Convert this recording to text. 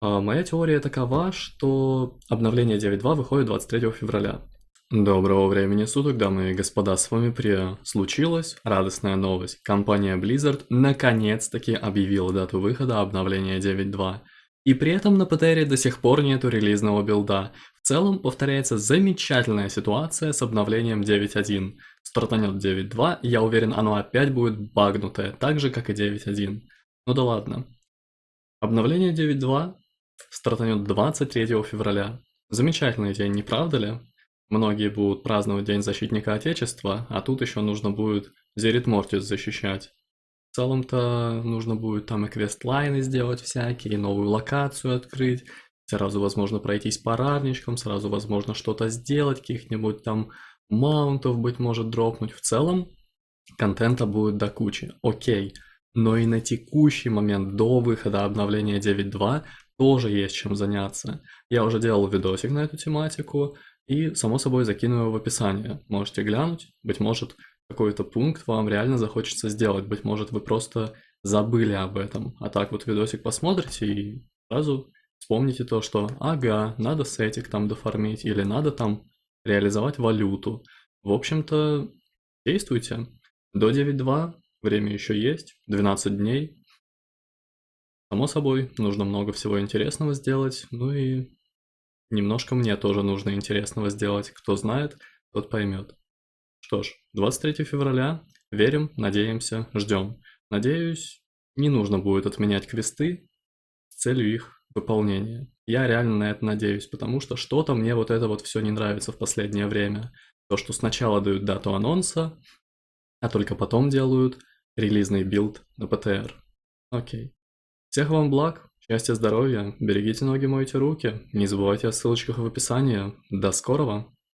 А, Моя теория такова, что обновление 9.2 выходит 23 февраля. Доброго времени суток, дамы и господа, с вами Прия. Случилась радостная новость. Компания Blizzard наконец-таки объявила дату выхода обновления 9.2. И при этом на ПТРе до сих пор нету релизного билда. В целом повторяется замечательная ситуация с обновлением 9.1. Стартанет 9.2, я уверен, оно опять будет багнутое, так же как и 9.1. Ну да ладно. Обновление 9.2 стартанет 23 февраля. Замечательный день, не правда ли? Многие будут праздновать День Защитника Отечества, а тут еще нужно будет Зерит Мортис защищать. В целом-то нужно будет там и квестлайны сделать всякие, и новую локацию открыть, сразу возможно пройтись по равничкам, сразу возможно что-то сделать, каких-нибудь там маунтов, быть может, дропнуть. В целом, контента будет до кучи, окей. Но и на текущий момент, до выхода обновления 9.2, тоже есть чем заняться. Я уже делал видосик на эту тематику, и, само собой, закину его в описание. Можете глянуть, быть может, какой-то пункт вам реально захочется сделать, быть может, вы просто забыли об этом. А так вот видосик посмотрите и сразу вспомните то, что ага, надо сетик там дофармить, или надо там реализовать валюту. В общем-то, действуйте. До 9.2 время еще есть, 12 дней. Само собой, нужно много всего интересного сделать, ну и Немножко мне тоже нужно интересного сделать. Кто знает, тот поймет. Что ж, 23 февраля. Верим, надеемся, ждем. Надеюсь, не нужно будет отменять квесты с целью их выполнения. Я реально на это надеюсь, потому что что-то мне вот это вот все не нравится в последнее время. То, что сначала дают дату анонса, а только потом делают релизный build на PTR. Окей. Всех вам благ, Счастья, здоровья, берегите ноги, мойте руки. Не забывайте о ссылочках в описании. До скорого!